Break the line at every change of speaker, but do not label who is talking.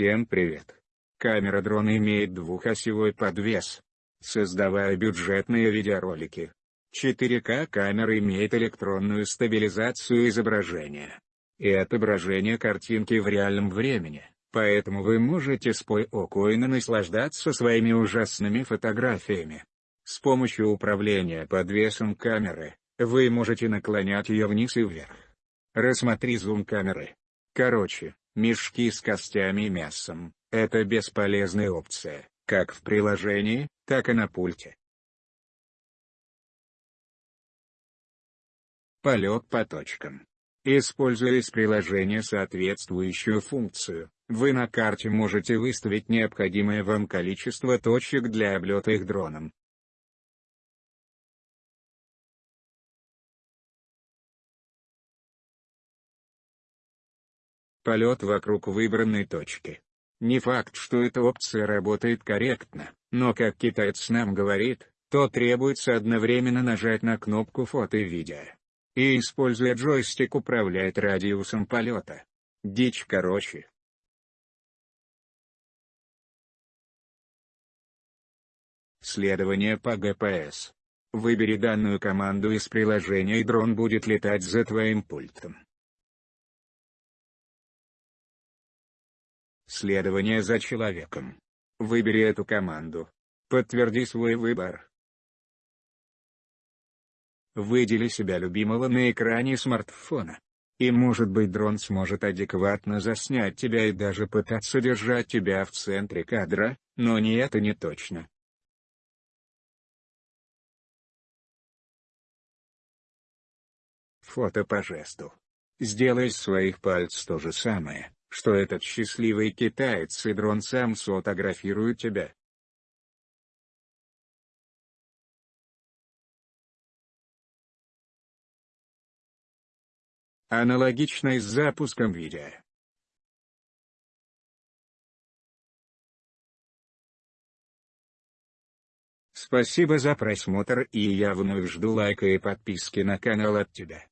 Всем привет! Камера дрона имеет двухосевой подвес. Создавая бюджетные видеоролики. 4К камера имеет электронную стабилизацию изображения и отображение картинки в реальном времени, поэтому вы можете спокойно наслаждаться своими ужасными фотографиями. С помощью управления подвесом камеры, вы можете наклонять ее вниз и вверх. Рассмотри зум камеры. Короче, мешки с костями и мясом – это бесполезная опция, как в приложении, так и на пульте. Полет по точкам. Используя из приложения соответствующую функцию, вы на карте можете выставить необходимое вам количество точек для облета их дроном. Полет вокруг выбранной точки. Не факт, что эта опция работает корректно, но как китаец нам говорит, то требуется одновременно нажать на кнопку фото и видео. И используя джойстик управлять радиусом полета. Дичь короче. Следование по ГПС. Выбери данную команду из приложения и дрон будет летать за твоим пультом. Следование за человеком. Выбери эту команду. Подтверди свой выбор. Выдели себя любимого на экране смартфона. И может быть дрон сможет адекватно заснять тебя и даже пытаться держать тебя в центре кадра, но не это не точно. Фото по жесту. Сделай из своих пальцев то же самое что этот счастливый китаец и дрон сам сфотографирует тебя. Аналогично и с запуском видео. Спасибо за просмотр и я вновь жду лайка и подписки на канал от тебя.